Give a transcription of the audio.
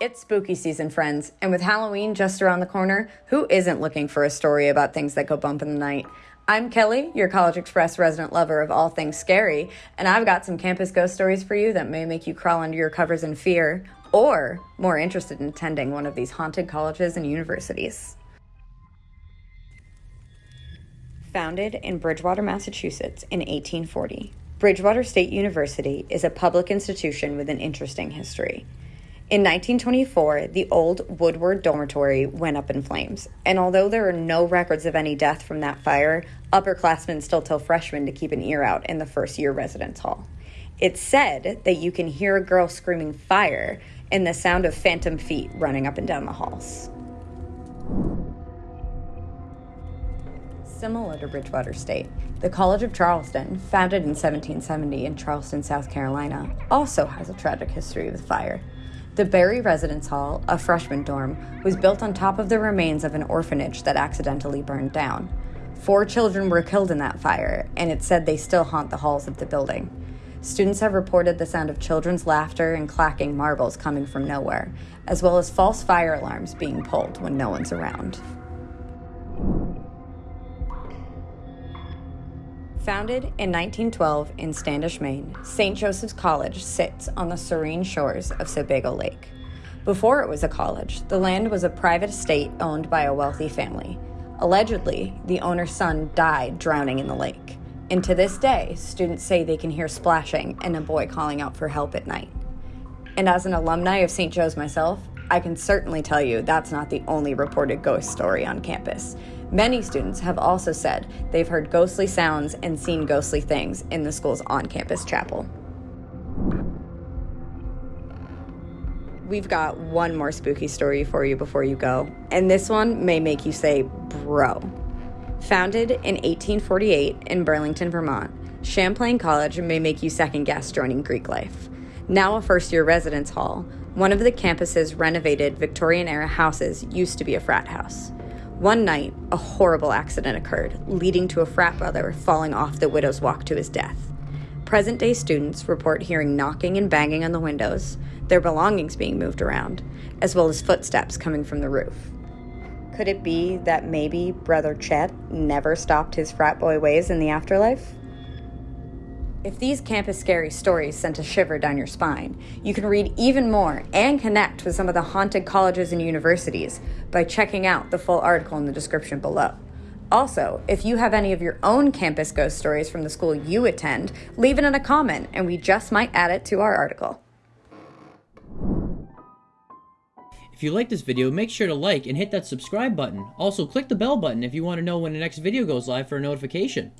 It's spooky season, friends, and with Halloween just around the corner, who isn't looking for a story about things that go bump in the night? I'm Kelly, your CollegeXpress resident lover of all things scary, and I've got some campus ghost stories for you that may make you crawl under your covers in fear or more interested in attending one of these haunted colleges and universities. Founded in Bridgewater, Massachusetts in 1840, Bridgewater State University is a public institution with an interesting history. In 1924, the old Woodward dormitory went up in flames, and although there are no records of any death from that fire, upperclassmen still tell freshmen to keep an ear out in the first year residence hall. It's said that you can hear a girl screaming fire and the sound of phantom feet running up and down the halls. Similar to Bridgewater State, the College of Charleston, founded in 1770 in Charleston, South Carolina, also has a tragic history with fire. The Berry Residence Hall, a freshman dorm, was built on top of the remains of an orphanage that accidentally burned down. Four children were killed in that fire, and it's said they still haunt the halls of the building. Students have reported the sound of children's laughter and clacking marbles coming from nowhere, as well as false fire alarms being pulled when no one's around. Founded in 1912 in Standish, Maine, St. Joseph's College sits on the serene shores of Sebago Lake. Before it was a college, the land was a private estate owned by a wealthy family. Allegedly, the owner's son died drowning in the lake. And to this day, students say they can hear splashing and a boy calling out for help at night. And as an alumni of St. Joe's myself, I can certainly tell you that's not the only reported ghost story on campus. Many students have also said they've heard ghostly sounds and seen ghostly things in the school's on campus chapel. We've got one more spooky story for you before you go, and this one may make you say, bro. Founded in 1848 in Burlington, Vermont, Champlain College may make you second guess joining Greek life. Now a first year residence hall, one of the campus's renovated Victorian era houses used to be a frat house. One night, a horrible accident occurred, leading to a frat brother falling off the widow's walk to his death. Present day students report hearing knocking and banging on the windows, their belongings being moved around, as well as footsteps coming from the roof. Could it be that maybe Brother Chet never stopped his frat boy ways in the afterlife? If these campus scary stories sent a shiver down your spine, you can read even more and connect with some of the haunted colleges and universities by checking out the full article in the description below. Also, if you have any of your own campus ghost stories from the school you attend, leave it in a comment and we just might add it to our article. If you like this video, make sure to like and hit that subscribe button. Also, click the bell button if you want to know when the next video goes live for a notification.